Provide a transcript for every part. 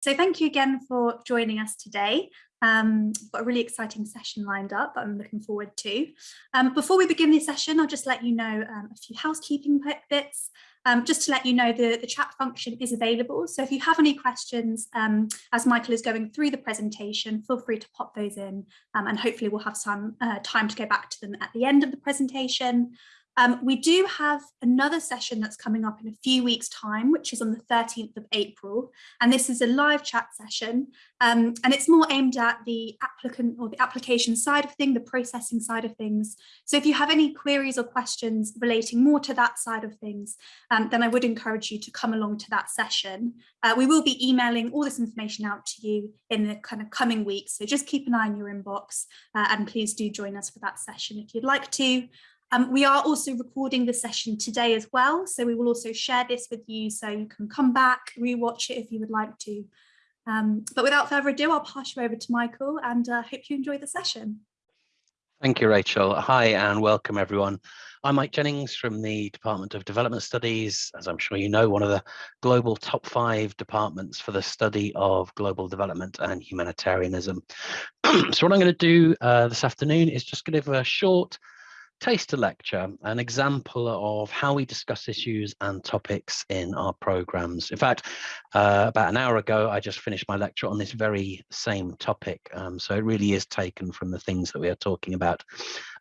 So thank you again for joining us today. Um, we've got a really exciting session lined up that I'm looking forward to. Um, before we begin the session, I'll just let you know um, a few housekeeping bits. Um, just to let you know, the, the chat function is available. So if you have any questions, um, as Michael is going through the presentation, feel free to pop those in um, and hopefully we'll have some uh, time to go back to them at the end of the presentation. Um, we do have another session that's coming up in a few weeks time, which is on the 13th of April. And this is a live chat session. Um, and it's more aimed at the applicant or the application side of things, the processing side of things. So if you have any queries or questions relating more to that side of things, um, then I would encourage you to come along to that session. Uh, we will be emailing all this information out to you in the kind of coming weeks. So just keep an eye on your inbox uh, and please do join us for that session if you'd like to. Um, we are also recording the session today as well, so we will also share this with you so you can come back, rewatch it if you would like to. Um, but without further ado, I'll pass you over to Michael and uh, hope you enjoy the session. Thank you, Rachel. Hi and welcome everyone. I'm Mike Jennings from the Department of Development Studies. As I'm sure you know, one of the global top five departments for the study of global development and humanitarianism. so what I'm going to do uh, this afternoon is just give a short taster lecture, an example of how we discuss issues and topics in our programs. In fact, uh, about an hour ago, I just finished my lecture on this very same topic. Um, so it really is taken from the things that we are talking about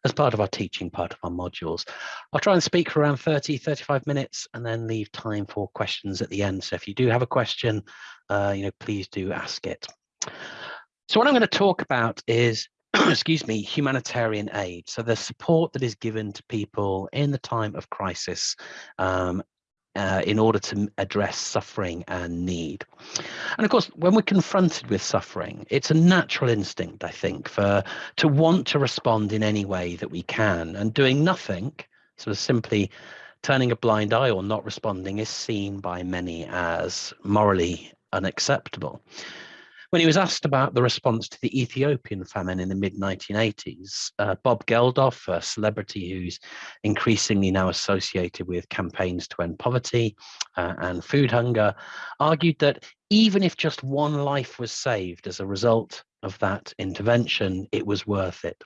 as part of our teaching, part of our modules. I'll try and speak for around 30, 35 minutes and then leave time for questions at the end. So if you do have a question, uh, you know, please do ask it. So what I'm going to talk about is excuse me, humanitarian aid. So the support that is given to people in the time of crisis um, uh, in order to address suffering and need. And of course, when we're confronted with suffering, it's a natural instinct, I think, for to want to respond in any way that we can. And doing nothing, sort of simply turning a blind eye or not responding, is seen by many as morally unacceptable. When he was asked about the response to the Ethiopian famine in the mid 1980s, uh, Bob Geldof, a celebrity who's increasingly now associated with campaigns to end poverty uh, and food hunger, argued that even if just one life was saved as a result of that intervention, it was worth it.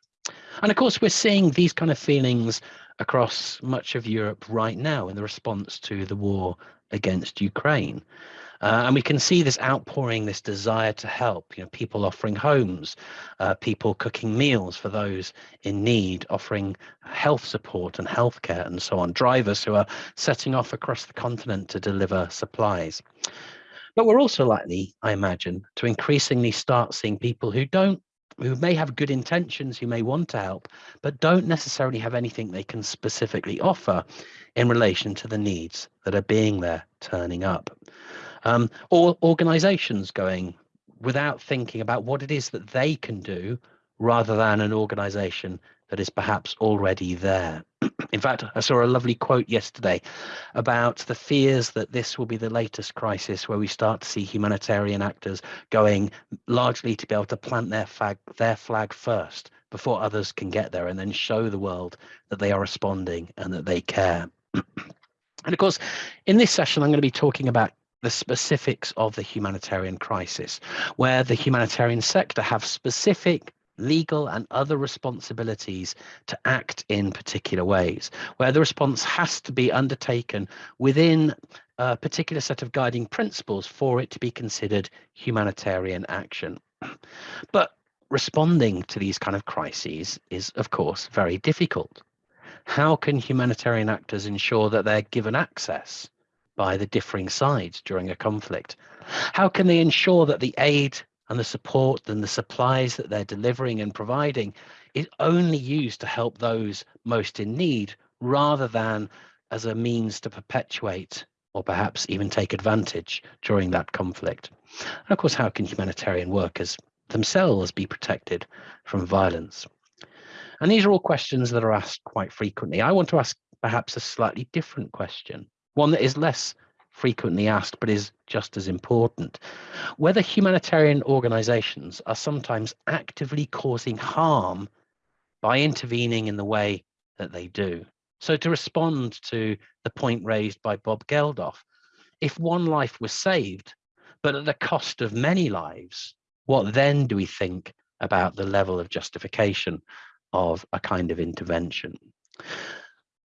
And of course, we're seeing these kind of feelings across much of Europe right now in the response to the war against Ukraine. Uh, and we can see this outpouring, this desire to help, you know, people offering homes, uh, people cooking meals for those in need, offering health support and healthcare and so on, drivers who are setting off across the continent to deliver supplies. But we're also likely, I imagine, to increasingly start seeing people who don't who may have good intentions, who may want to help, but don't necessarily have anything they can specifically offer in relation to the needs that are being there turning up um, or organizations going without thinking about what it is that they can do rather than an organization that is perhaps already there. In fact, I saw a lovely quote yesterday about the fears that this will be the latest crisis where we start to see humanitarian actors going largely to be able to plant their flag, their flag first before others can get there and then show the world that they are responding and that they care. and of course, in this session, I'm going to be talking about the specifics of the humanitarian crisis, where the humanitarian sector have specific legal and other responsibilities to act in particular ways, where the response has to be undertaken within a particular set of guiding principles for it to be considered humanitarian action. But responding to these kind of crises is, of course, very difficult. How can humanitarian actors ensure that they're given access by the differing sides during a conflict? How can they ensure that the aid and the support and the supplies that they're delivering and providing is only used to help those most in need rather than as a means to perpetuate or perhaps even take advantage during that conflict? And of course, how can humanitarian workers themselves be protected from violence? And these are all questions that are asked quite frequently. I want to ask perhaps a slightly different question one that is less frequently asked but is just as important whether humanitarian organizations are sometimes actively causing harm by intervening in the way that they do. So to respond to the point raised by Bob Geldof, if one life was saved, but at the cost of many lives, what then do we think about the level of justification of a kind of intervention?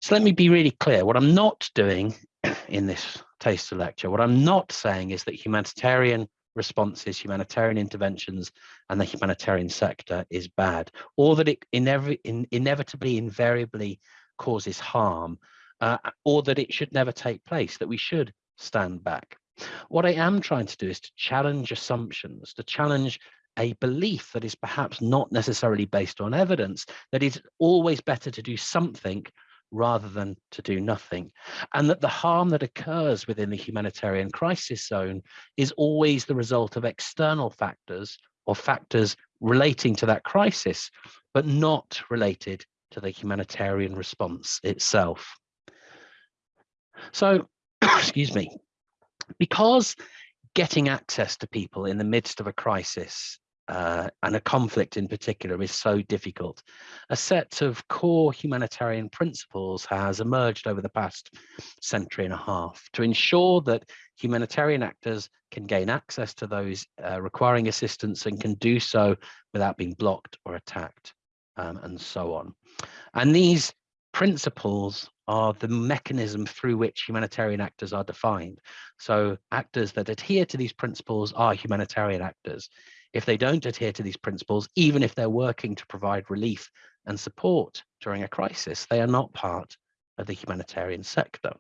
So let me be really clear. What I'm not doing in this taster lecture, what I'm not saying is that humanitarian responses, humanitarian interventions, and the humanitarian sector is bad, or that it inev in, inevitably, invariably causes harm, uh, or that it should never take place, that we should stand back. What I am trying to do is to challenge assumptions, to challenge a belief that is perhaps not necessarily based on evidence, that it's always better to do something rather than to do nothing. And that the harm that occurs within the humanitarian crisis zone is always the result of external factors or factors relating to that crisis, but not related to the humanitarian response itself. So, excuse me, because getting access to people in the midst of a crisis uh, and a conflict in particular is so difficult. A set of core humanitarian principles has emerged over the past century and a half to ensure that humanitarian actors can gain access to those uh, requiring assistance and can do so without being blocked or attacked um, and so on. And these principles are the mechanism through which humanitarian actors are defined. So actors that adhere to these principles are humanitarian actors. If they don't adhere to these principles, even if they're working to provide relief and support during a crisis, they are not part of the humanitarian sector.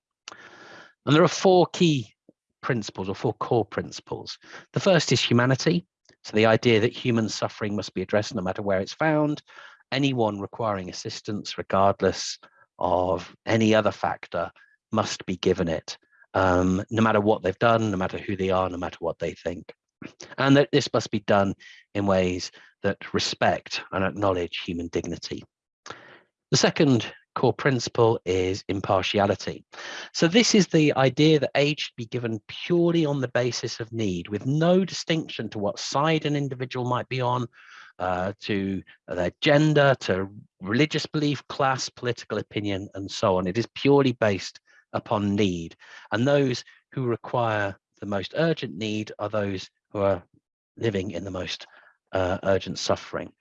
And there are four key principles or four core principles. The first is humanity. So the idea that human suffering must be addressed no matter where it's found. Anyone requiring assistance, regardless of any other factor, must be given it, um, no matter what they've done, no matter who they are, no matter what they think and that this must be done in ways that respect and acknowledge human dignity. The second core principle is impartiality. So this is the idea that aid should be given purely on the basis of need with no distinction to what side an individual might be on, uh, to their gender, to religious belief, class, political opinion, and so on. It is purely based upon need. And those who require the most urgent need are those who are living in the most uh, urgent suffering.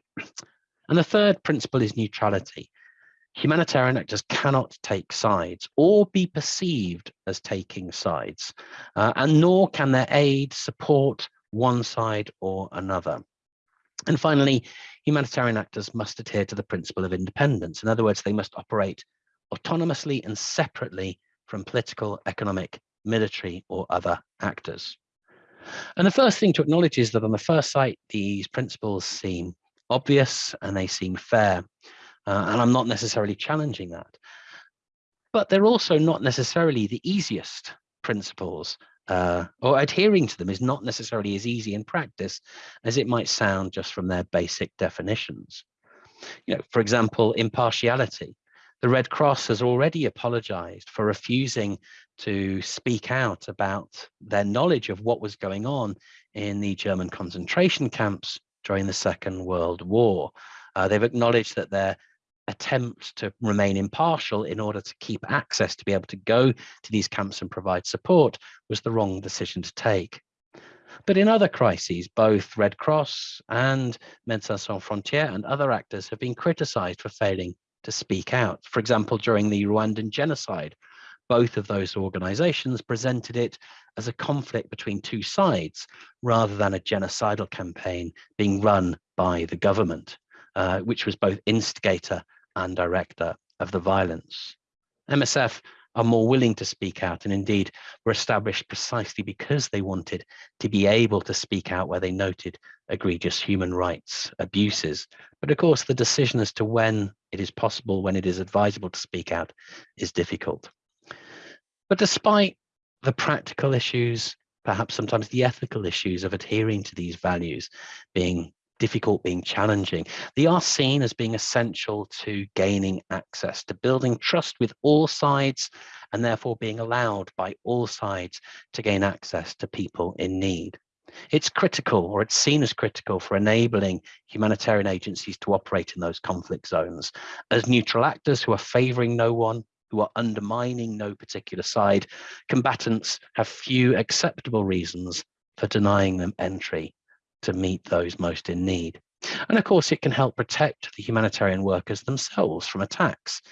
And the third principle is neutrality. Humanitarian actors cannot take sides or be perceived as taking sides, uh, and nor can their aid support one side or another. And finally, humanitarian actors must adhere to the principle of independence. In other words, they must operate autonomously and separately from political, economic, military, or other actors. And the first thing to acknowledge is that on the first sight, these principles seem obvious and they seem fair. Uh, and I'm not necessarily challenging that. But they're also not necessarily the easiest principles uh, or adhering to them is not necessarily as easy in practice as it might sound just from their basic definitions. You know, for example, impartiality. The Red Cross has already apologized for refusing to speak out about their knowledge of what was going on in the German concentration camps during the Second World War. Uh, they've acknowledged that their attempt to remain impartial in order to keep access to be able to go to these camps and provide support was the wrong decision to take. But in other crises, both Red Cross and Médecins Sans Frontières and other actors have been criticized for failing to speak out. For example, during the Rwandan genocide, both of those organizations presented it as a conflict between two sides rather than a genocidal campaign being run by the government, uh, which was both instigator and director of the violence. MSF are more willing to speak out and indeed were established precisely because they wanted to be able to speak out where they noted egregious human rights abuses. But of course, the decision as to when it is possible, when it is advisable to speak out is difficult. But despite the practical issues, perhaps sometimes the ethical issues of adhering to these values being difficult, being challenging. They are seen as being essential to gaining access, to building trust with all sides, and therefore being allowed by all sides to gain access to people in need. It's critical, or it's seen as critical, for enabling humanitarian agencies to operate in those conflict zones as neutral actors who are favoring no one, who are undermining no particular side. Combatants have few acceptable reasons for denying them entry to meet those most in need. And of course, it can help protect the humanitarian workers themselves from attacks,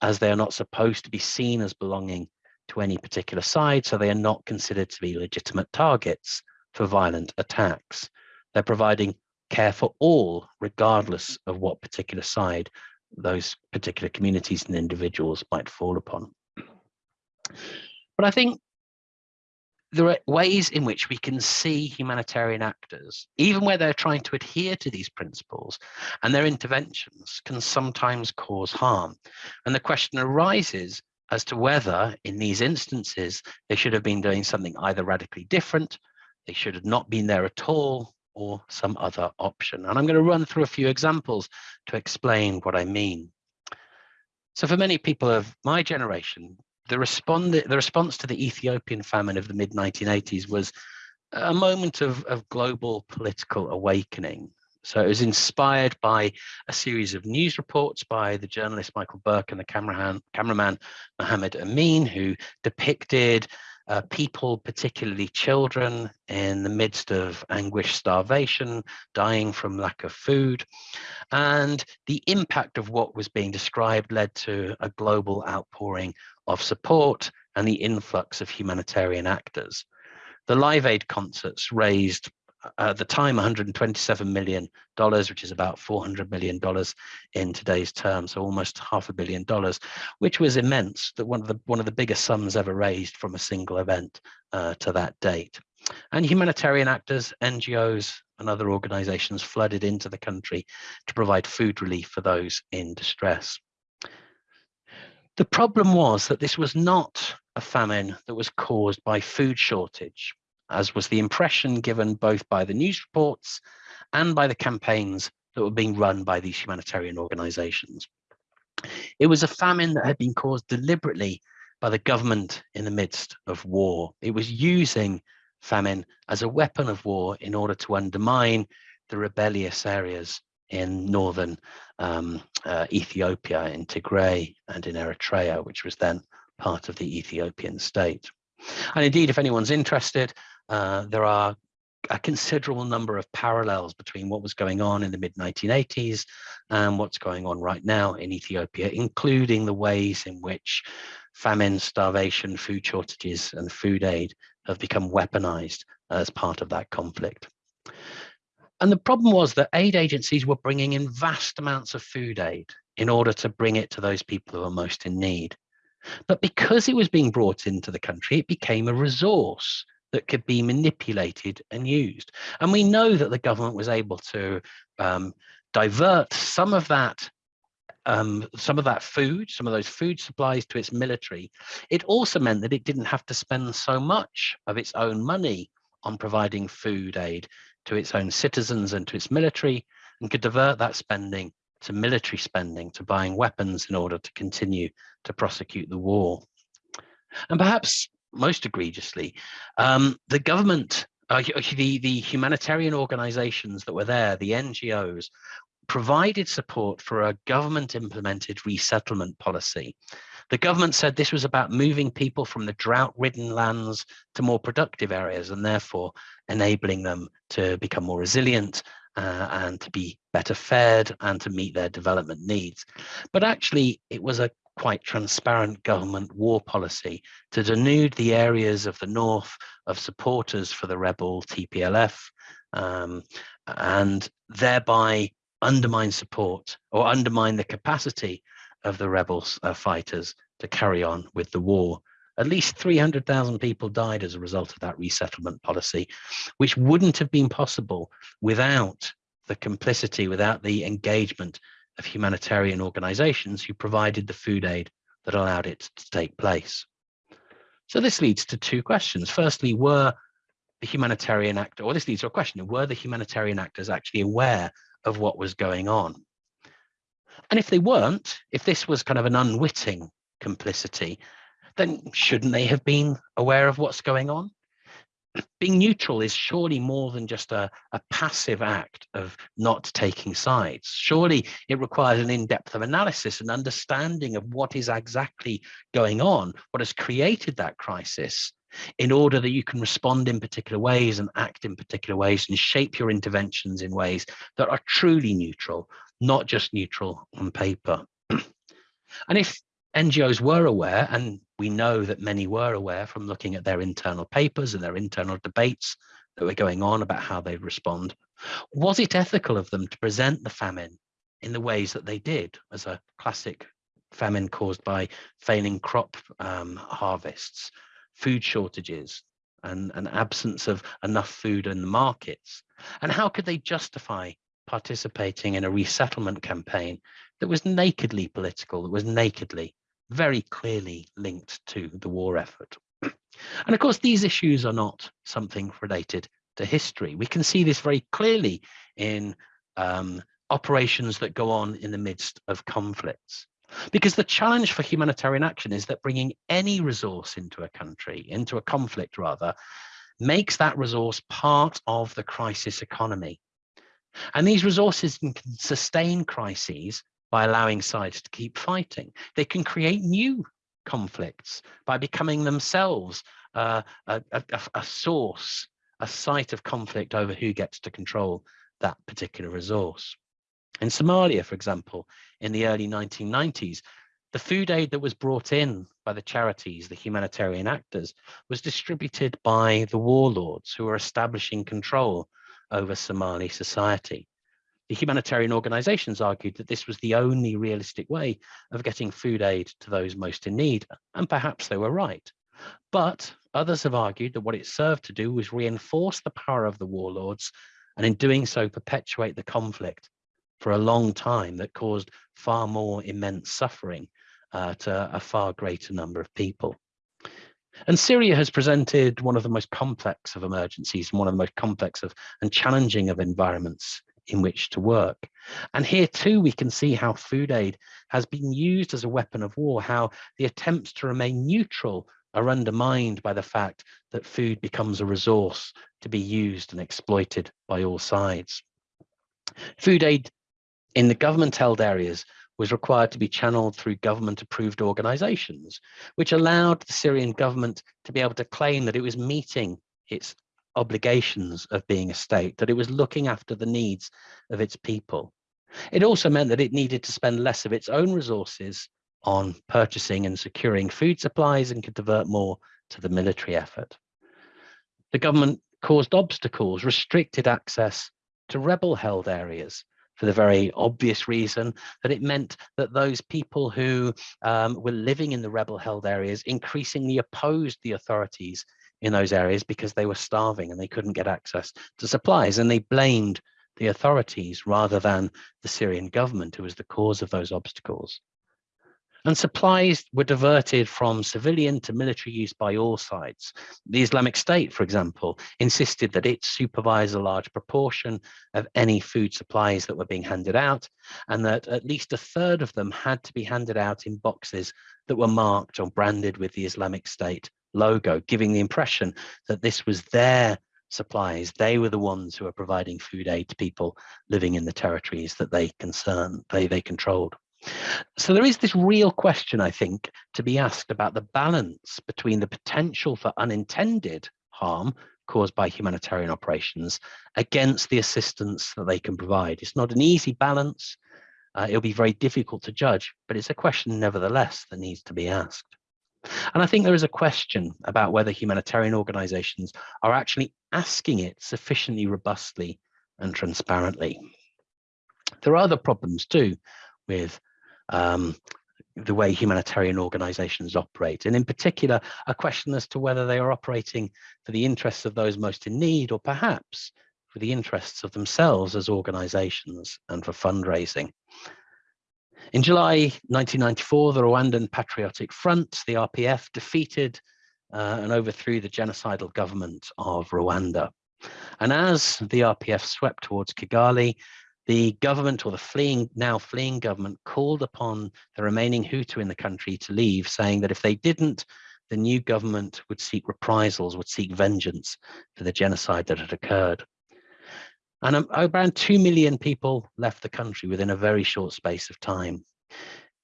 as they are not supposed to be seen as belonging to any particular side, so they are not considered to be legitimate targets for violent attacks. They're providing care for all, regardless of what particular side those particular communities and individuals might fall upon. But I think there are ways in which we can see humanitarian actors, even where they're trying to adhere to these principles, and their interventions can sometimes cause harm. And the question arises as to whether, in these instances, they should have been doing something either radically different, they should have not been there at all, or some other option. And I'm going to run through a few examples to explain what I mean. So for many people of my generation, the, respond, the response to the Ethiopian famine of the mid 1980s was a moment of, of global political awakening. So it was inspired by a series of news reports by the journalist Michael Buerk and the cameraman, cameraman Mohammed Amin, who depicted uh, people, particularly children, in the midst of anguish, starvation, dying from lack of food. And the impact of what was being described led to a global outpouring of support and the influx of humanitarian actors. The Live Aid concerts raised at the time 127 million dollars which is about 400 million dollars in today's terms so almost half a billion dollars which was immense that one of the one of the biggest sums ever raised from a single event uh, to that date and humanitarian actors ngos and other organizations flooded into the country to provide food relief for those in distress the problem was that this was not a famine that was caused by food shortage as was the impression given both by the news reports and by the campaigns that were being run by these humanitarian organizations. It was a famine that had been caused deliberately by the government in the midst of war. It was using famine as a weapon of war in order to undermine the rebellious areas in northern um, uh, Ethiopia, in Tigray and in Eritrea, which was then part of the Ethiopian state. And indeed, if anyone's interested, uh, there are a considerable number of parallels between what was going on in the mid 1980s and what's going on right now in Ethiopia, including the ways in which famine, starvation, food shortages, and food aid have become weaponized as part of that conflict. And the problem was that aid agencies were bringing in vast amounts of food aid in order to bring it to those people who are most in need. But because it was being brought into the country, it became a resource that could be manipulated and used. And we know that the government was able to um, divert some of that um, some of that food, some of those food supplies to its military. It also meant that it didn't have to spend so much of its own money on providing food aid to its own citizens and to its military and could divert that spending to military spending, to buying weapons in order to continue to prosecute the war. And perhaps most egregiously, um, the government, uh, the, the humanitarian organizations that were there, the NGOs, provided support for a government implemented resettlement policy. The government said this was about moving people from the drought ridden lands to more productive areas and therefore enabling them to become more resilient uh, and to be better fed and to meet their development needs. But actually, it was a quite transparent government war policy to denude the areas of the north of supporters for the rebel TPLF um, and thereby undermine support or undermine the capacity of the rebels uh, fighters to carry on with the war. At least 300,000 people died as a result of that resettlement policy, which wouldn't have been possible without the complicity, without the engagement of humanitarian organizations who provided the food aid that allowed it to take place. So this leads to two questions. Firstly, were the humanitarian actor, or this leads to a question, were the humanitarian actors actually aware of what was going on? And if they weren't, if this was kind of an unwitting complicity, then shouldn't they have been aware of what's going on? being neutral is surely more than just a, a passive act of not taking sides. Surely it requires an in-depth of analysis and understanding of what is exactly going on, what has created that crisis, in order that you can respond in particular ways and act in particular ways and shape your interventions in ways that are truly neutral, not just neutral on paper. and if NGOs were aware, and we know that many were aware from looking at their internal papers and their internal debates that were going on about how they'd respond, was it ethical of them to present the famine in the ways that they did as a classic famine caused by failing crop um, harvests, food shortages, and an absence of enough food in the markets? And how could they justify participating in a resettlement campaign that was nakedly political, that was nakedly, very clearly linked to the war effort? And of course, these issues are not something related to history. We can see this very clearly in um, operations that go on in the midst of conflicts. Because the challenge for humanitarian action is that bringing any resource into a country, into a conflict rather, makes that resource part of the crisis economy. And these resources can sustain crises by allowing sides to keep fighting. They can create new conflicts by becoming themselves uh, a, a, a source, a site of conflict over who gets to control that particular resource. In Somalia, for example, in the early 1990s, the food aid that was brought in by the charities, the humanitarian actors, was distributed by the warlords who were establishing control over Somali society. The humanitarian organizations argued that this was the only realistic way of getting food aid to those most in need, and perhaps they were right. But others have argued that what it served to do was reinforce the power of the warlords, and in doing so perpetuate the conflict for a long time that caused far more immense suffering uh, to a far greater number of people. And Syria has presented one of the most complex of emergencies and one of the most complex of and challenging of environments in which to work. And here too, we can see how food aid has been used as a weapon of war, how the attempts to remain neutral are undermined by the fact that food becomes a resource to be used and exploited by all sides. Food aid in the government held areas was required to be channeled through government approved organizations, which allowed the Syrian government to be able to claim that it was meeting its obligations of being a state, that it was looking after the needs of its people. It also meant that it needed to spend less of its own resources on purchasing and securing food supplies and could divert more to the military effort. The government caused obstacles, restricted access to rebel held areas, for the very obvious reason that it meant that those people who um, were living in the rebel held areas increasingly opposed the authorities in those areas because they were starving and they couldn't get access to supplies and they blamed the authorities rather than the Syrian government who was the cause of those obstacles. And supplies were diverted from civilian to military use by all sides. The Islamic State, for example, insisted that it supervise a large proportion of any food supplies that were being handed out, and that at least a third of them had to be handed out in boxes that were marked or branded with the Islamic State logo, giving the impression that this was their supplies. They were the ones who were providing food aid to people living in the territories that they concern, they, they controlled. So there is this real question, I think, to be asked about the balance between the potential for unintended harm caused by humanitarian operations against the assistance that they can provide. It's not an easy balance. Uh, it'll be very difficult to judge, but it's a question nevertheless that needs to be asked. And I think there is a question about whether humanitarian organizations are actually asking it sufficiently robustly and transparently. There are other problems too with um, the way humanitarian organizations operate, and in particular, a question as to whether they are operating for the interests of those most in need, or perhaps for the interests of themselves as organizations and for fundraising. In July 1994, the Rwandan Patriotic Front, the RPF, defeated uh, and overthrew the genocidal government of Rwanda. And as the RPF swept towards Kigali, the government or the fleeing now fleeing government called upon the remaining Hutu in the country to leave, saying that if they didn't, the new government would seek reprisals, would seek vengeance for the genocide that had occurred. And um, around 2 million people left the country within a very short space of time.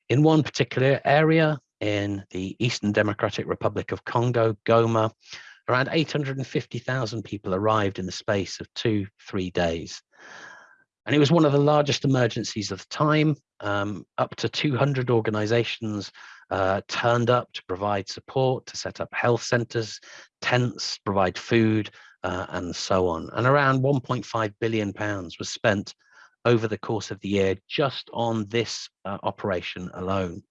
In one particular area in the Eastern Democratic Republic of Congo, Goma, around 850,000 people arrived in the space of two, three days. And it was one of the largest emergencies of the time. Um, up to 200 organizations uh, turned up to provide support, to set up health centers, tents, provide food, uh, and so on. And around 1.5 billion pounds was spent over the course of the year just on this uh, operation alone.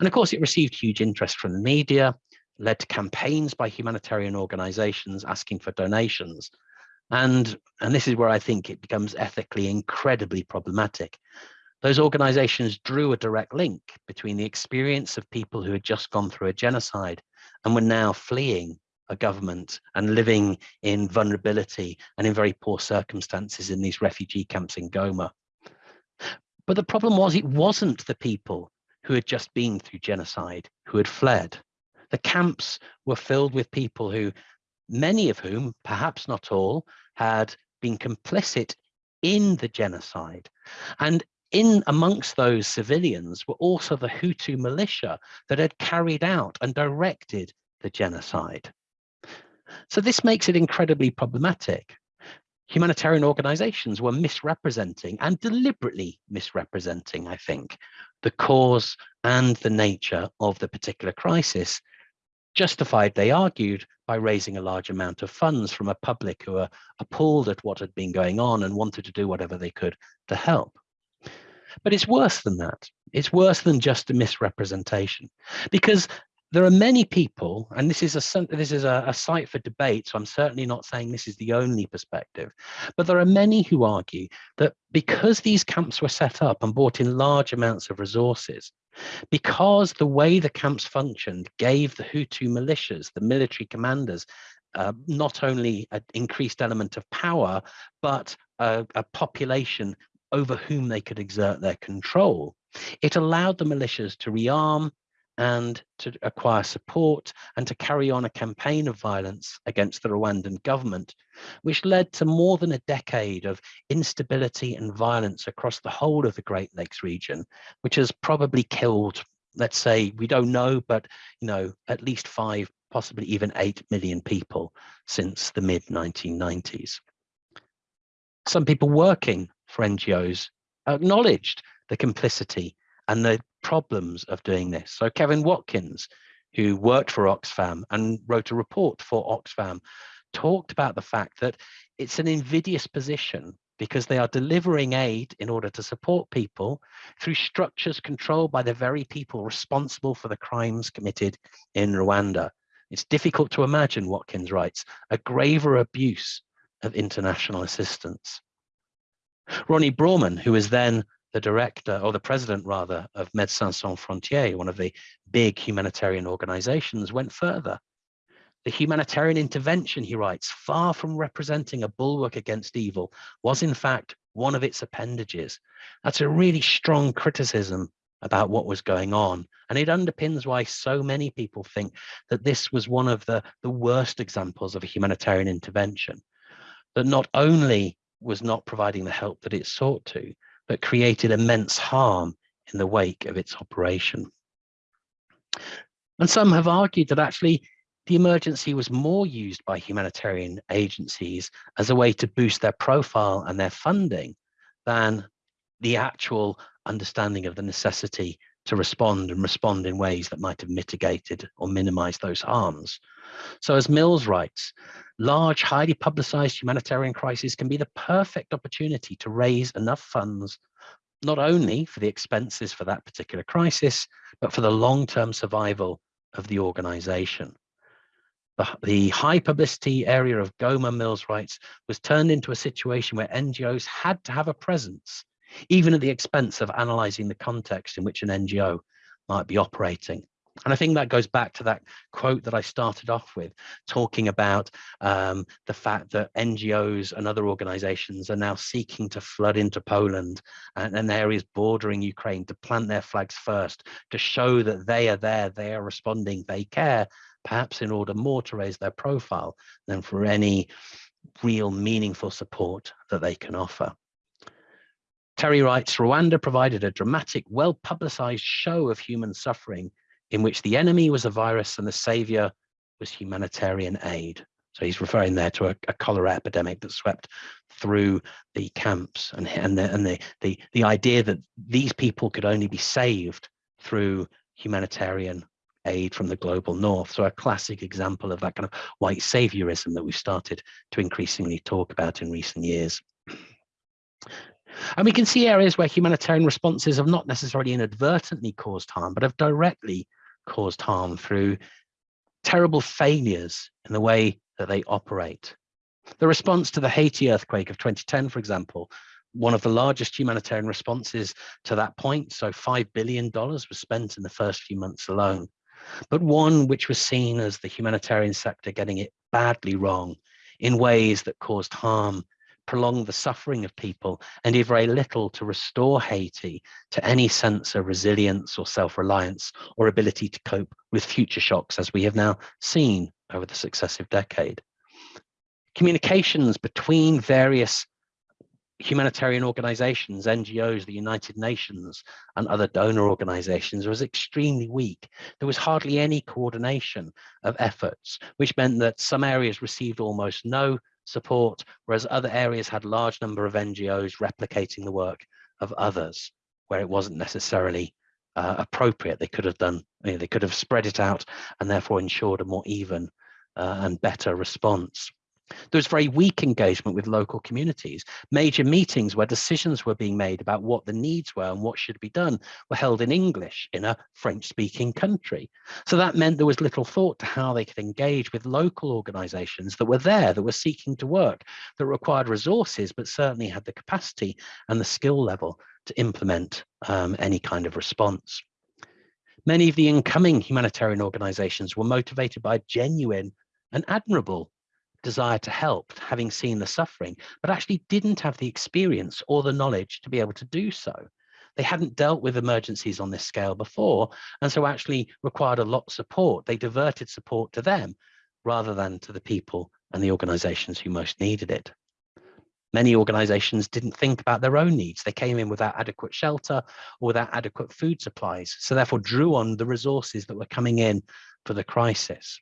And of course, it received huge interest from the media, led to campaigns by humanitarian organizations asking for donations. And, and this is where I think it becomes ethically incredibly problematic. Those organizations drew a direct link between the experience of people who had just gone through a genocide and were now fleeing a government and living in vulnerability and in very poor circumstances in these refugee camps in Goma. But the problem was it wasn't the people who had just been through genocide who had fled. The camps were filled with people who, many of whom, perhaps not all, had been complicit in the genocide. And in amongst those civilians were also the Hutu militia that had carried out and directed the genocide. So this makes it incredibly problematic. Humanitarian organizations were misrepresenting and deliberately misrepresenting, I think, the cause and the nature of the particular crisis justified, they argued, by raising a large amount of funds from a public who were appalled at what had been going on and wanted to do whatever they could to help. But it's worse than that. It's worse than just a misrepresentation because there are many people, and this is a this is a, a site for debate, so I'm certainly not saying this is the only perspective, but there are many who argue that because these camps were set up and brought in large amounts of resources, because the way the camps functioned gave the Hutu militias, the military commanders, uh, not only an increased element of power, but a, a population over whom they could exert their control. It allowed the militias to rearm and to acquire support and to carry on a campaign of violence against the Rwandan government, which led to more than a decade of instability and violence across the whole of the Great Lakes region, which has probably killed, let's say, we don't know, but you know, at least five, possibly even eight million people since the mid 1990s. Some people working for NGOs acknowledged the complicity and the problems of doing this. So Kevin Watkins, who worked for Oxfam and wrote a report for Oxfam, talked about the fact that it's an invidious position because they are delivering aid in order to support people through structures controlled by the very people responsible for the crimes committed in Rwanda. It's difficult to imagine, Watkins writes, a graver abuse of international assistance. Rony Brauman, who was then the director or the president rather of Médecins Sans Frontières, one of the big humanitarian organizations, went further. The humanitarian intervention, he writes, far from representing a bulwark against evil, was in fact one of its appendages. That's a really strong criticism about what was going on. And it underpins why so many people think that this was one of the, the worst examples of a humanitarian intervention. That not only was not providing the help that it sought to, but created immense harm in the wake of its operation. And some have argued that actually the emergency was more used by humanitarian agencies as a way to boost their profile and their funding than the actual understanding of the necessity to respond and respond in ways that might have mitigated or minimized those harms. So as Mills writes, large, highly publicized humanitarian crises can be the perfect opportunity to raise enough funds, not only for the expenses for that particular crisis, but for the long-term survival of the organization. The, the high publicity area of Goma Mills writes was turned into a situation where NGOs had to have a presence, even at the expense of analyzing the context in which an NGO might be operating. And I think that goes back to that quote that I started off with, talking about um, the fact that NGOs and other organizations are now seeking to flood into Poland and, and, areas bordering Ukraine to plant their flags first, to show that they are there, they are responding, they care, perhaps in order more to raise their profile than for any real meaningful support that they can offer. Terry writes, Rwanda provided a dramatic, well-publicized show of human suffering in which the enemy was a virus and the savior was humanitarian aid. So he's referring there to a, a, cholera epidemic that swept through the camps and, and, the, and the, the, the idea that these people could only be saved through humanitarian aid from the global north. So a classic example of that kind of white saviorism that we've started to increasingly talk about in recent years. And we can see areas where humanitarian responses have not necessarily inadvertently caused harm, but have directly caused harm through terrible failures in the way that they operate. The response to the Haiti earthquake of 2010, for example, one of the largest humanitarian responses to that point. So $5 billion was spent in the first few months alone, but one which was seen as the humanitarian sector getting it badly wrong in ways that caused harm, prolonged the suffering of people, and did very little to restore Haiti to any sense of resilience or self-reliance or ability to cope with future shocks, as we have now seen over the successive decade. Communications between various humanitarian organizations, NGOs, the United Nations, and other donor organizations was extremely weak. There was hardly any coordination of efforts, which meant that some areas received almost no support, whereas other areas had large number of NGOs replicating the work of others, where it wasn't necessarily uh, appropriate. They could have done, you know, they could have spread it out and therefore ensured a more even uh, and better response. There was very weak engagement with local communities. Major meetings where decisions were being made about what the needs were and what should be done were held in English in a French-speaking country. So that meant there was little thought to how they could engage with local organizations that were there, that were seeking to work, that required resources, but certainly had the capacity and the skill level to implement um, any kind of response. Many of the incoming humanitarian organizations were motivated by genuine and admirable desire to help, having seen the suffering, but actually didn't have the experience or the knowledge to be able to do so. They hadn't dealt with emergencies on this scale before, and so actually required a lot of support. They diverted support to them rather than to the people and the organizations who most needed it. Many organizations didn't think about their own needs. They came in without adequate shelter or without adequate food supplies, so therefore drew on the resources that were coming in for the crisis.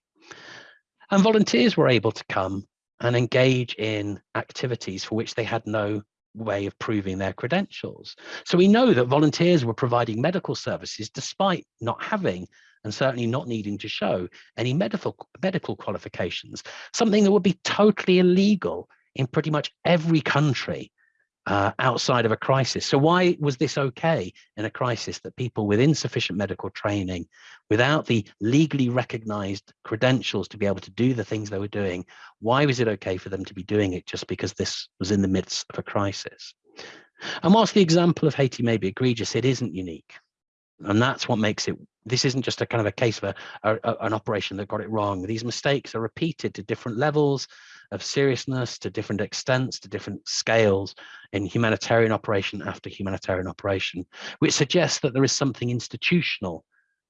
And volunteers were able to come and engage in activities for which they had no way of proving their credentials. So we know that volunteers were providing medical services despite not having and certainly not needing to show any medical medical qualifications, something that would be totally illegal in pretty much every country uh, outside of a crisis. So why was this okay in a crisis that people with insufficient medical training, without the legally recognized credentials to be able to do the things they were doing, why was it okay for them to be doing it just because this was in the midst of a crisis? And whilst the example of Haiti may be egregious, it isn't unique. And that's what makes it, this isn't just a kind of a case of a, a, an operation that got it wrong. These mistakes are repeated to different levels of seriousness, to different extents, to different scales in humanitarian operation after humanitarian operation, which suggests that there is something institutional,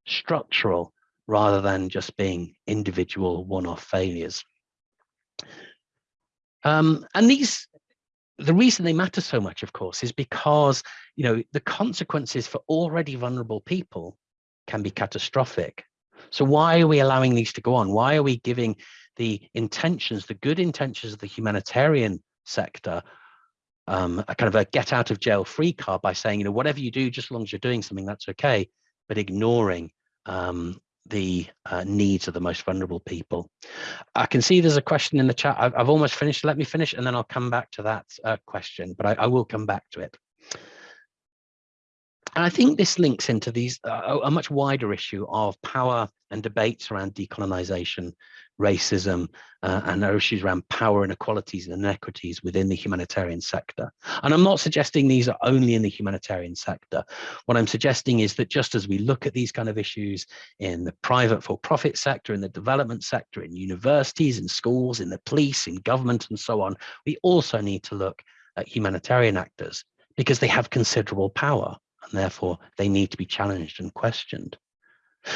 structural, rather than just being individual one-off failures. Um, and these the reason they matter so much, of course, is because you know the consequences for already vulnerable people can be catastrophic. So why are we allowing these to go on? Why are we giving the intentions, the good intentions of the humanitarian sector, um, a kind of a get out of jail free card by saying, you know, whatever you do, just as long as you're doing something, that's okay, but ignoring um, the uh, needs of the most vulnerable people. I can see there's a question in the chat. I've, I've almost finished. Let me finish and then I'll come back to that uh, question, but I, I, will come back to it. And I think this links into these uh, a much wider issue of power and debates around decolonization racism, uh, and issues around power and inequalities and inequities within the humanitarian sector. And I'm not suggesting these are only in the humanitarian sector. What I'm suggesting is that just as we look at these kind of issues in the private for-profit sector, in the development sector, in universities, in schools, in the police, in government, and so on, we also need to look at humanitarian actors because they have considerable power and therefore they need to be challenged and questioned.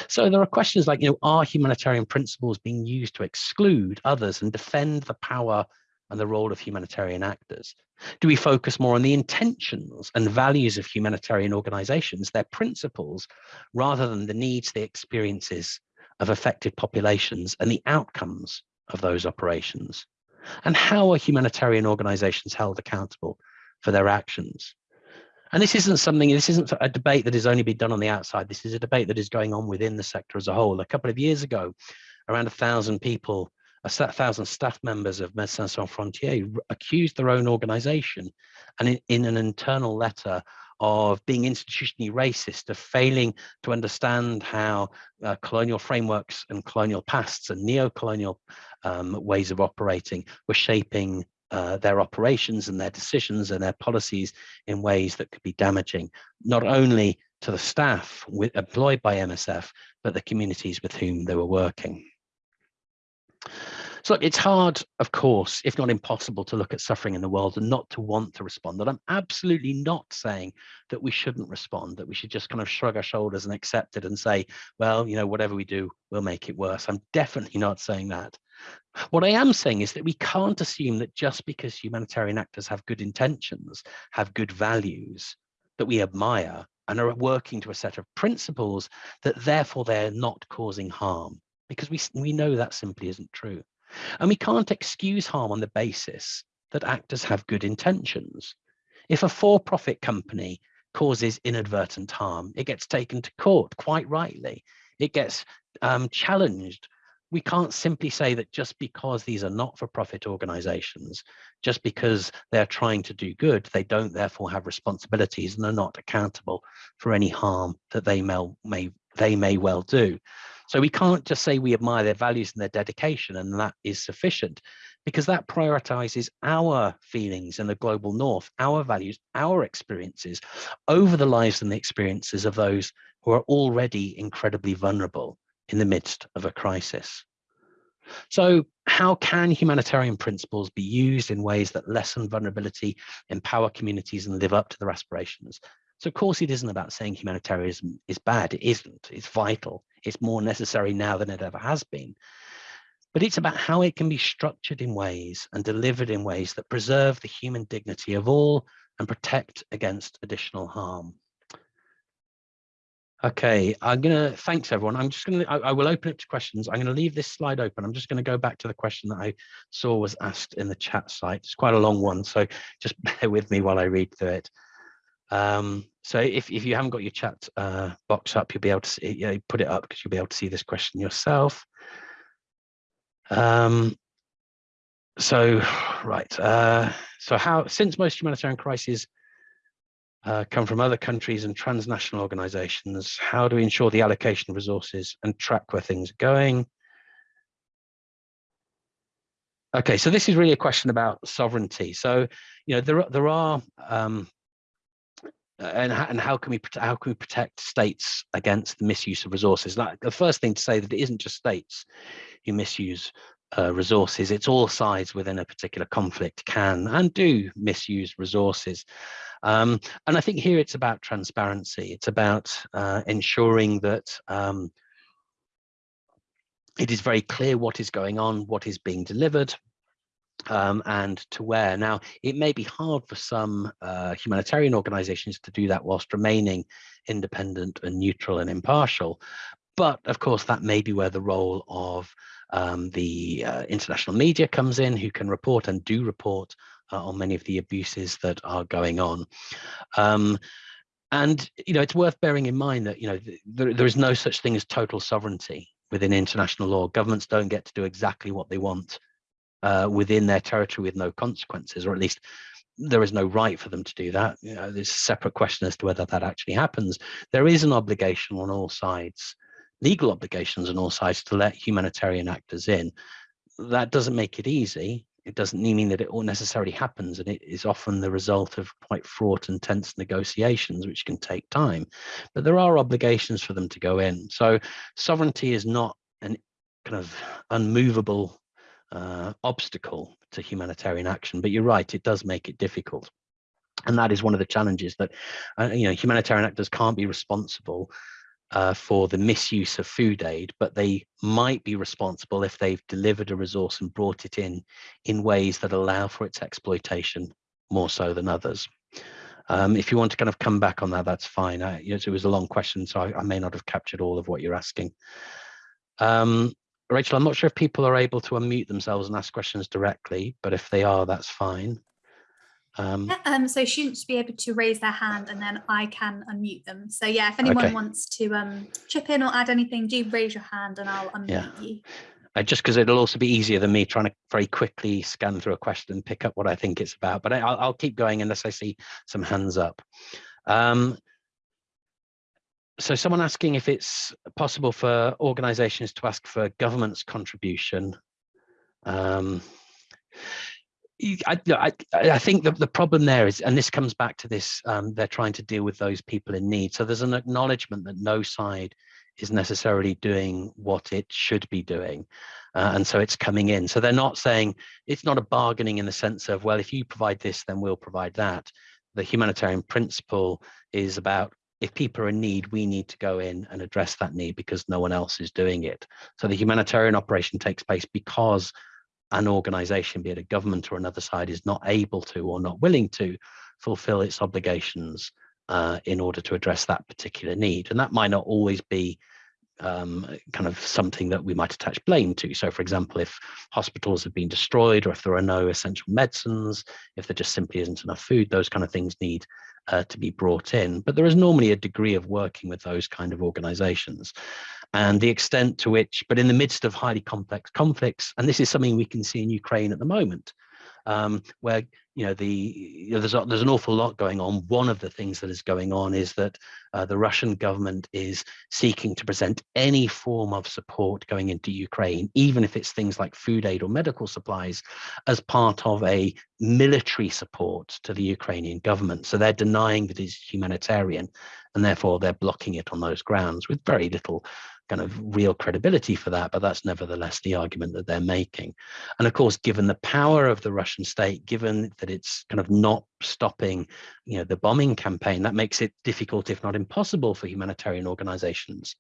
So there are questions like, you know, are humanitarian principles being used to exclude others and defend the power and the role of humanitarian actors? Do we focus more on the intentions and values of humanitarian organizations, their principles, rather than the needs, the experiences of affected populations and the outcomes of those operations? And how are humanitarian organizations held accountable for their actions? And this isn't something, this isn't a debate that has only been done on the outside. This is a debate that is going on within the sector as a whole. A couple of years ago, around a thousand people, a thousand staff members of Médecins Sans Frontières accused their own organization and in, in an internal letter of being institutionally racist, of failing to understand how uh, colonial frameworks and colonial pasts and neo-colonial um, ways of operating were shaping uh, their operations and their decisions and their policies in ways that could be damaging, not only to the staff with, employed by MSF, but the communities with whom they were working. So look, it's hard, of course, if not impossible, to look at suffering in the world and not to want to respond. And I'm absolutely not saying that we shouldn't respond, that we should just kind of shrug our shoulders and accept it and say, well, you know, whatever we do, we'll make it worse. I'm definitely not saying that. What I am saying is that we can't assume that just because humanitarian actors have good intentions, have good values that we admire and are working to a set of principles that therefore they're not causing harm because we, we know that simply isn't true. And we can't excuse harm on the basis that actors have good intentions. If a for-profit company causes inadvertent harm, it gets taken to court, quite rightly. It gets um, challenged. We can't simply say that just because these are not-for-profit organizations, just because they're trying to do good, they don't therefore have responsibilities and are not accountable for any harm that they may, may, they may well do. So we can't just say we admire their values and their dedication and that is sufficient because that prioritizes our feelings in the global north, our values, our experiences over the lives and the experiences of those who are already incredibly vulnerable in the midst of a crisis. So how can humanitarian principles be used in ways that lessen vulnerability, empower communities and live up to their aspirations? So of course it isn't about saying humanitarianism is bad, it isn't, it's vital. It's more necessary now than it ever has been. But it's about how it can be structured in ways and delivered in ways that preserve the human dignity of all and protect against additional harm. Okay, I'm gonna, thanks everyone. I'm just gonna, I, I, will open it to questions. I'm gonna leave this slide open. I'm just gonna go back to the question that I saw was asked in the chat site. It's quite a long one, so just bear with me while I read through it. Um, so if, if you haven't got your chat uh, box up, you'll be able to see, yeah, put it up because you'll be able to see this question yourself. Um, so, right. Uh, so how, since most humanitarian crises uh, come from other countries and transnational organizations, how do we ensure the allocation of resources and track where things are going? Okay, so this is really a question about sovereignty. So, you know, there, there are um, and, and how can we how can we protect states against the misuse of resources? Like the first thing to say that it isn't just states who misuse uh, resources; it's all sides within a particular conflict can and do misuse resources. Um, and I think here it's about transparency. It's about uh, ensuring that um, it is very clear what is going on, what is being delivered, um, and to where. Now, it may be hard for some uh, humanitarian organizations to do that whilst remaining independent and neutral and impartial. But of course, that may be where the role of um, the uh, international media comes in, who can report and do report uh, on many of the abuses that are going on. Um, and, you know, it's worth bearing in mind that, you know, there, there is no such thing as total sovereignty within international law. Governments don't get to do exactly what they want uh, within their territory with no consequences, or at least there is no right for them to do that. You know, there's a separate question as to whether that actually happens. There is an obligation on all sides, legal obligations on all sides to let humanitarian actors in. That doesn't make it easy. It doesn't mean that it all necessarily happens, and it is often the result of quite fraught and tense negotiations, which can take time. But there are obligations for them to go in. So sovereignty is not an kind of unmovable uh, obstacle to humanitarian action. But you're right, it does make it difficult. And that is one of the challenges that, uh, you know, humanitarian actors can't be responsible uh, for the misuse of food aid, but they might be responsible if they've delivered a resource and brought it in in ways that allow for its exploitation more so than others. Um, if you want to kind of come back on that, that's fine. I, it was a long question, so I, I, may not have captured all of what you're asking. Um, Rachel, I'm not sure if people are able to unmute themselves and ask questions directly, but if they are, that's fine. Um, yeah, um, so students should be able to raise their hand and then I can unmute them. So yeah, if anyone okay. wants to um, chip in or add anything, do raise your hand and I'll unmute yeah. you. Uh, just because it'll also be easier than me trying to very quickly scan through a question and pick up what I think it's about. But I, will I'll keep going unless I see some hands up. Um, so someone asking if it's possible for organizations to ask for government's contribution. Um, I, I, I, think the, the problem there is, and this comes back to this, um, they're trying to deal with those people in need. So there's an acknowledgement that no side is necessarily doing what it should be doing. Uh, and so it's coming in. So they're not saying, it's not a bargaining in the sense of, well, if you provide this, then we'll provide that. The humanitarian principle is about if people are in need, we need to go in and address that need because no one else is doing it. So the humanitarian operation takes place because an organization, be it a government or another side, is not able to or not willing to fulfill its obligations uh, in order to address that particular need. And that might not always be um, kind of something that we might attach blame to. So for example, if hospitals have been destroyed or if there are no essential medicines, if there just simply isn't enough food, those kind of things need uh, to be brought in. But there is normally a degree of working with those kind of organizations and the extent to which, but in the midst of highly complex conflicts, and this is something we can see in Ukraine at the moment, um, where you know the you know, there's a, there's an awful lot going on. One of the things that is going on is that uh, the Russian government is seeking to present any form of support going into Ukraine, even if it's things like food aid or medical supplies, as part of a military support to the Ukrainian government. So they're denying that it's humanitarian, and therefore they're blocking it on those grounds with very little kind of real credibility for that, but that's nevertheless the argument that they're making. And of course, given the power of the Russian state, given that it's kind of not stopping, you know, the bombing campaign, that makes it difficult, if not impossible, for humanitarian organizations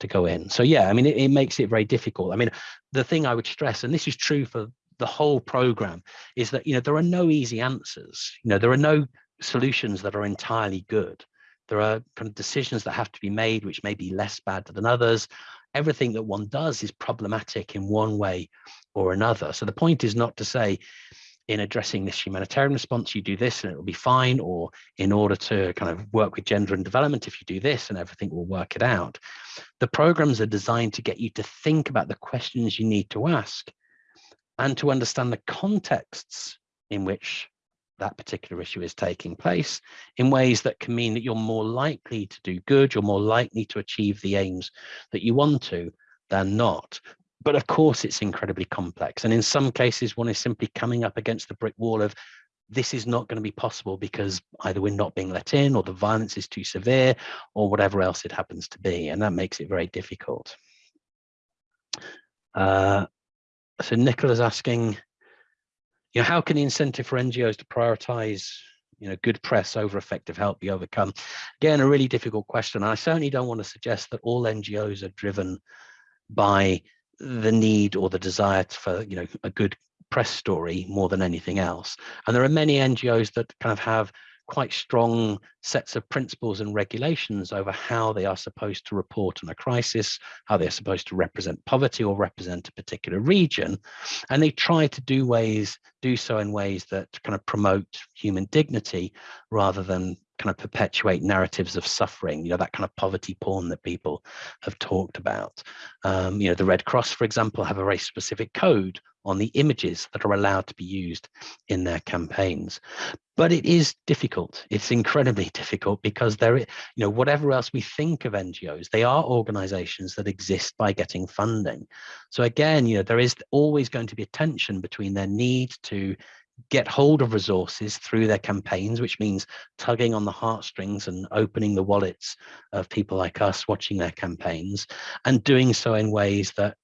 to go in. So yeah, I mean, it, it makes it very difficult. I mean, the thing I would stress, and this is true for the whole program, is that, you know, there are no easy answers. You know, there are no solutions that are entirely good. There are kind of decisions that have to be made, which may be less bad than others. Everything that one does is problematic in one way or another. So the point is not to say, in addressing this humanitarian response, you do this and it will be fine, or in order to kind of work with gender and development, if you do this and everything will work it out. The programs are designed to get you to think about the questions you need to ask and to understand the contexts in which that particular issue is taking place in ways that can mean that you're more likely to do good, you're more likely to achieve the aims that you want to than not. But of course, it's incredibly complex. And in some cases, one is simply coming up against the brick wall of this is not going to be possible because either we're not being let in or the violence is too severe or whatever else it happens to be. And that makes it very difficult. Uh, so Nicola's asking, you know, how can the incentive for NGOs to prioritize, you know, good press over effective help be overcome? Again, a really difficult question. And I certainly don't want to suggest that all NGOs are driven by the need or the desire for, you know, a good press story more than anything else. And there are many NGOs that kind of have quite strong sets of principles and regulations over how they are supposed to report on a crisis, how they're supposed to represent poverty or represent a particular region. And they try to do ways, do so in ways that kind of promote human dignity rather than kind of perpetuate narratives of suffering, you know, that kind of poverty porn that people have talked about. Um, you know, the Red Cross, for example, have a very specific code on the images that are allowed to be used in their campaigns. But it is difficult. It's incredibly difficult because there, you know, whatever else we think of NGOs, they are organizations that exist by getting funding. So again, you know, there is always going to be a tension between their need to get hold of resources through their campaigns, which means tugging on the heartstrings and opening the wallets of people like us watching their campaigns and doing so in ways that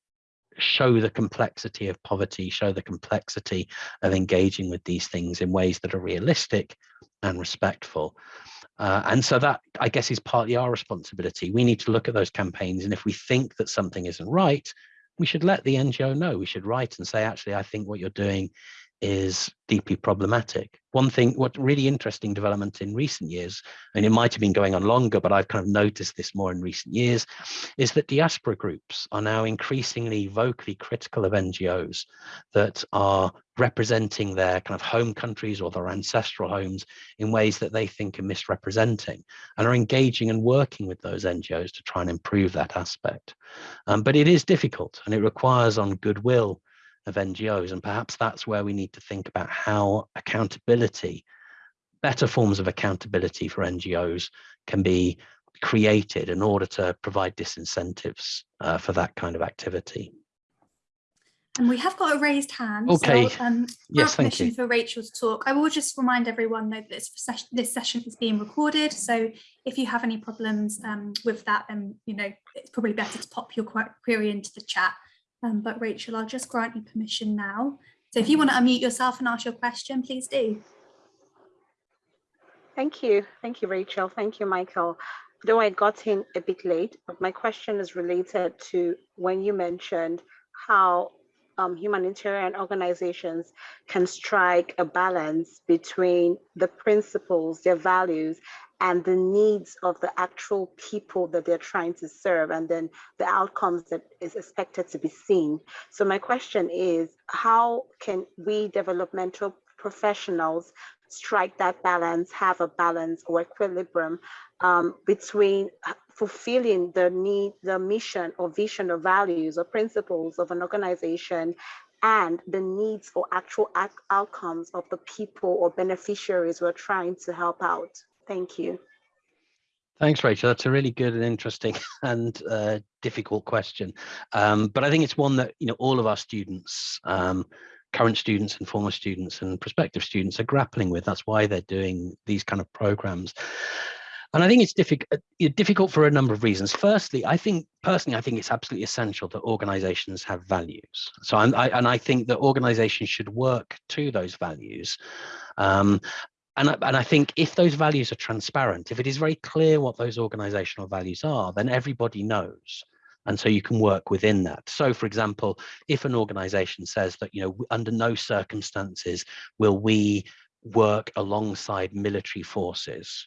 show the complexity of poverty, show the complexity of engaging with these things in ways that are realistic and respectful. Uh, and so that, I guess, is partly our responsibility. We need to look at those campaigns. And if we think that something isn't right, we should let the NGO know. We should write and say, actually, I think what you're doing is deeply problematic. One thing, what really interesting development in recent years, and it might have been going on longer, but I've kind of noticed this more in recent years, is that diaspora groups are now increasingly vocally critical of NGOs that are representing their kind of home countries or their ancestral homes in ways that they think are misrepresenting and are engaging and working with those NGOs to try and improve that aspect. Um, but it is difficult and it requires on goodwill of NGOs. And perhaps that's where we need to think about how accountability, better forms of accountability for NGOs can be created in order to provide disincentives uh, for that kind of activity. And we have got a raised hand. Okay. So, um, yes, thank permission you. for Rachel to talk. I will just remind everyone though that this session, this session is being recorded. So if you have any problems um, with that, then you know it's probably better to pop your query into the chat. Um, but Rachel, I'll just grant you permission now. So if you want to unmute yourself and ask your question, please do. Thank you. Thank you, Rachel. Thank you, Michael. Though I got in a bit late, but my question is related to when you mentioned how um, humanitarian organizations can strike a balance between the principles, their values, and the needs of the actual people that they're trying to serve and then the outcomes that is expected to be seen. So my question is, how can we developmental professionals strike that balance, have a balance or equilibrium um, between fulfilling the need, the mission or vision or values or principles of an organization and the needs or actual outcomes of the people or beneficiaries we're trying to help out. Thank you. Thanks, Rachel. That's a really good and interesting and uh, difficult question. Um, but I think it's one that you know all of our students, um, current students and former students and prospective students are grappling with. That's why they're doing these kind of programs. And I think it's difficult, uh, difficult for a number of reasons. Firstly, I think personally, I think it's absolutely essential that organizations have values. So I, and I think that organizations should work to those values. Um, and I, and I think if those values are transparent, if it is very clear what those organizational values are, then everybody knows. And so you can work within that. So for example, if an organization says that, you know, under no circumstances will we work alongside military forces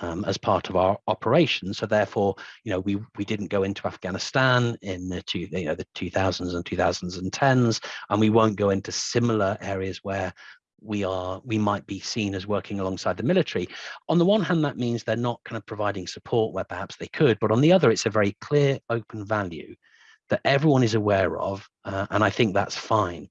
um, as part of our operation. So therefore, you know, we we didn't go into Afghanistan in the two, you know, the 2000s and 2010s, and we won't go into similar areas where we are we might be seen as working alongside the military. On the one hand that means they're not kind of providing support where perhaps they could but on the other it's a very clear open value that everyone is aware of uh, and i think that's fine.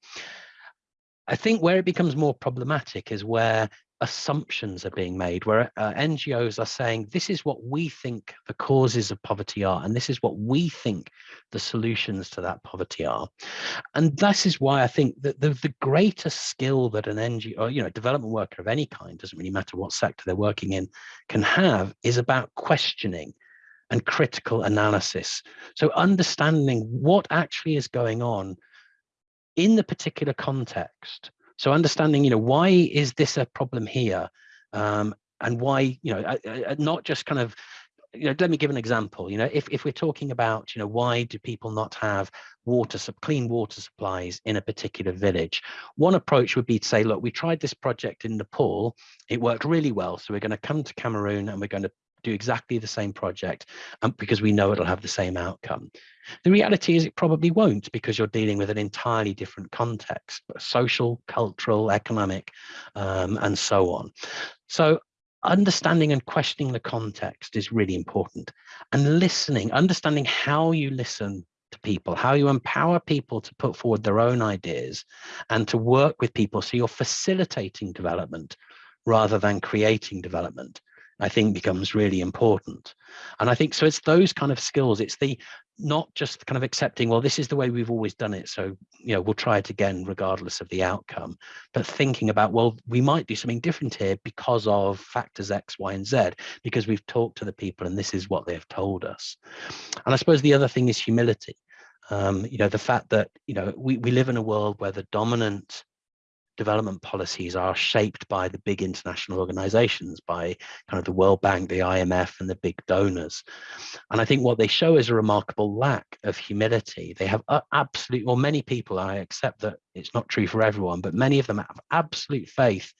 I think where it becomes more problematic is where assumptions are being made where uh, NGOs are saying this is what we think the causes of poverty are and this is what we think the solutions to that poverty are. And this is why I think that the, the greatest skill that an NGO you know development worker of any kind doesn't really matter what sector they're working in can have is about questioning and critical analysis. So understanding what actually is going on in the particular context so understanding, you know, why is this a problem here? Um, and why, you know, not just kind of, you know, let me give an example. You know, if, if we're talking about, you know, why do people not have water, clean water supplies in a particular village? One approach would be to say, look, we tried this project in Nepal, it worked really well. So we're going to come to Cameroon and we're going to do exactly the same project um, because we know it'll have the same outcome. The reality is it probably won't because you're dealing with an entirely different context, social, cultural, economic, um, and so on. So understanding and questioning the context is really important and listening, understanding how you listen to people, how you empower people to put forward their own ideas and to work with people so you're facilitating development rather than creating development. I think becomes really important. And I think so it's those kind of skills. It's the not just kind of accepting, well, this is the way we've always done it. So, you know, we'll try it again, regardless of the outcome, but thinking about, well, we might do something different here because of factors X, Y, and Z, because we've talked to the people and this is what they've told us. And I suppose the other thing is humility. Um, you know, the fact that, you know, we, we live in a world where the dominant development policies are shaped by the big international organizations, by kind of the World Bank, the IMF, and the big donors. And I think what they show is a remarkable lack of humility. They have absolute, or many people, I accept that it's not true for everyone, but many of them have absolute faith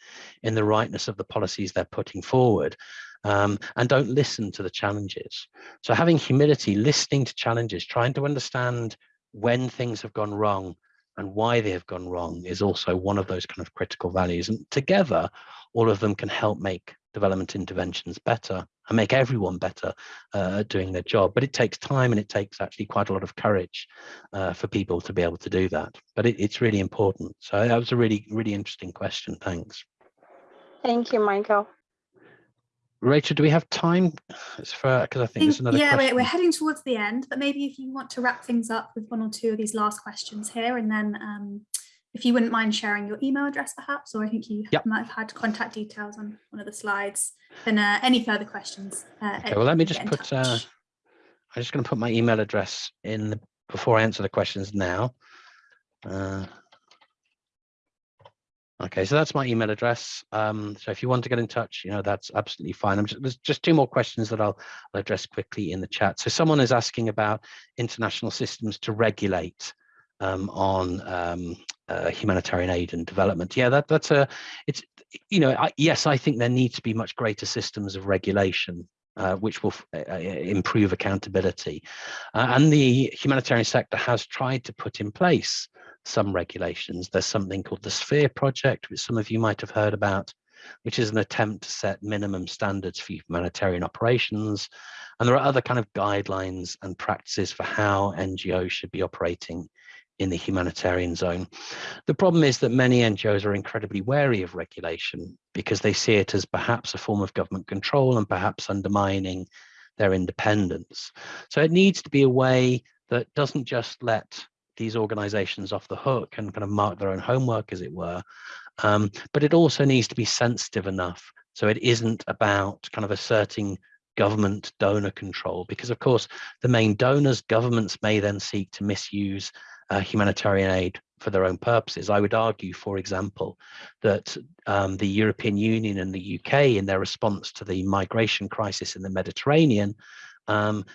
in the rightness of the policies they're putting forward. Um, and don't listen to the challenges. So having humility, listening to challenges, trying to understand when things have gone wrong and why they have gone wrong is also one of those kind of critical values. And together, all of them can help make development interventions better and make everyone better uh, at doing their job. But it takes time and it takes actually quite a lot of courage uh, for people to be able to do that. But it, it's really important. So that was a really, really interesting question. Thanks. Thank you, Michael. Rachel, do we have time It's for because I think there's another yeah question. we're, we're heading towards the end but maybe if you want to wrap things up with one or two of these last questions here and then um, if you wouldn't mind sharing your email address perhaps or I think you yep. might have had contact details on one of the slides then uh, any further questions uh, okay, well let me just put uh, I'm just going to put my email address in the, before I answer the questions now uh, Okay, so that's my email address. Um, so if you want to get in touch, you know, that's absolutely fine. Just, there's just two more questions that I'll, I'll, address quickly in the chat. So someone is asking about international systems to regulate um, on um, uh, humanitarian aid and development. Yeah, that, that's a, it's, you know, I, yes, I think there need to be much greater systems of regulation uh, which will uh, uh, improve accountability. Uh, and the humanitarian sector has tried to put in place some regulations. There's something called the Sphere Project, which some of you might have heard about, which is an attempt to set minimum standards for humanitarian operations. And there are other kind of guidelines and practices for how NGOs should be operating in the humanitarian zone. The problem is that many NGOs are incredibly wary of regulation because they see it as perhaps a form of government control and perhaps undermining their independence. So it needs to be a way that doesn't just let these organizations off the hook and kind of mark their own homework, as it were. Um, but it also needs to be sensitive enough. So it isn't about kind of asserting government donor control, because of course, the main donors, governments may then seek to misuse uh, humanitarian aid for their own purposes. I would argue, for example, that um, the European Union and the UK, in their response to the migration crisis in the Mediterranean, um,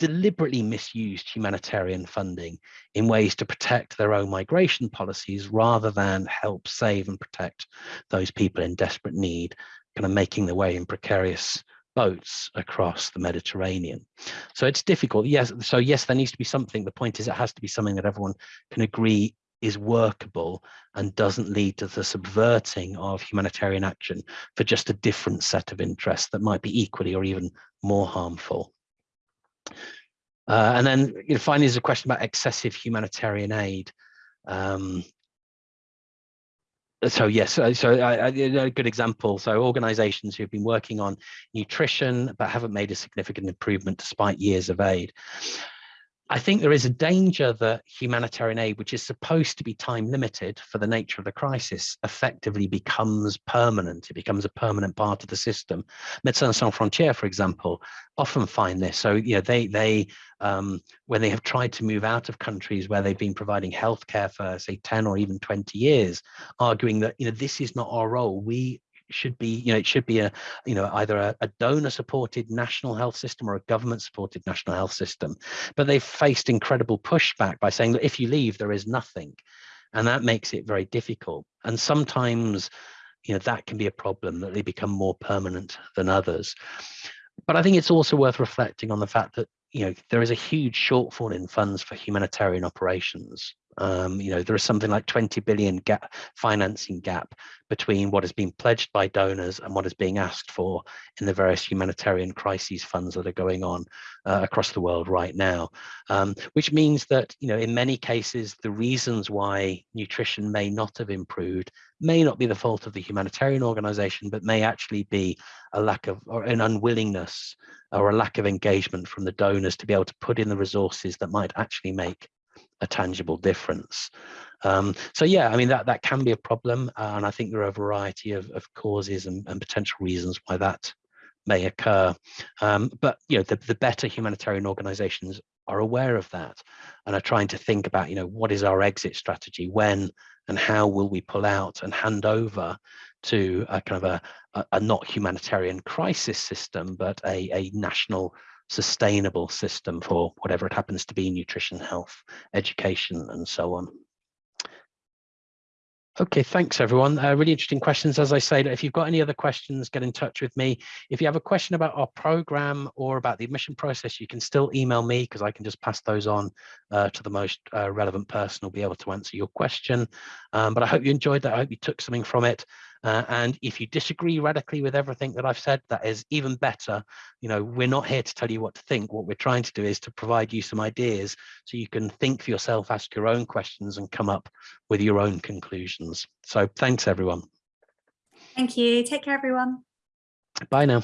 deliberately misused humanitarian funding in ways to protect their own migration policies rather than help save and protect those people in desperate need, kind of making their way in precarious boats across the Mediterranean. So it's difficult. Yes. So yes, there needs to be something. The point is it has to be something that everyone can agree is workable and doesn't lead to the subverting of humanitarian action for just a different set of interests that might be equally or even more harmful. Uh, and then you know, finally, there's a question about excessive humanitarian aid. Um, so yes, so, so I, I, a good example. So organizations who've been working on nutrition but haven't made a significant improvement despite years of aid. I think there is a danger that humanitarian aid, which is supposed to be time limited for the nature of the crisis, effectively becomes permanent. It becomes a permanent part of the system. Médecins Sans Frontières, for example, often find this. So, you know, they, they um, when they have tried to move out of countries where they've been providing healthcare for, say, 10 or even 20 years, arguing that, you know, this is not our role. We should be, you know, it should be a, you know, either a, a donor supported national health system or a government supported national health system. But they've faced incredible pushback by saying that if you leave, there is nothing. And that makes it very difficult. And sometimes, you know, that can be a problem that they become more permanent than others. But I think it's also worth reflecting on the fact that, you know, there is a huge shortfall in funds for humanitarian operations. Um, you know, there is something like 20 billion gap financing gap between what has been pledged by donors and what is being asked for in the various humanitarian crises funds that are going on uh, across the world right now. Um, which means that, you know, in many cases, the reasons why nutrition may not have improved may not be the fault of the humanitarian organization, but may actually be a lack of or an unwillingness or a lack of engagement from the donors to be able to put in the resources that might actually make a tangible difference. Um, so yeah, I mean, that, that can be a problem. And I think there are a variety of, of causes and, and potential reasons why that may occur. Um, but, you know, the, the better humanitarian organizations are aware of that and are trying to think about, you know, what is our exit strategy when and how will we pull out and hand over to a kind of a, a, a not humanitarian crisis system, but a, a national sustainable system for whatever it happens to be, nutrition, health, education, and so on. Okay, thanks everyone. Uh, really interesting questions. As I say, if you've got any other questions, get in touch with me. If you have a question about our program or about the admission process, you can still email me because I can just pass those on uh, to the most uh, relevant person who'll be able to answer your question. Um, but I hope you enjoyed that. I hope you took something from it. Uh, and if you disagree radically with everything that I've said, that is even better. You know, we're not here to tell you what to think. What we're trying to do is to provide you some ideas so you can think for yourself, ask your own questions and come up with your own conclusions. So thanks, everyone. Thank you. Take care, everyone. Bye now.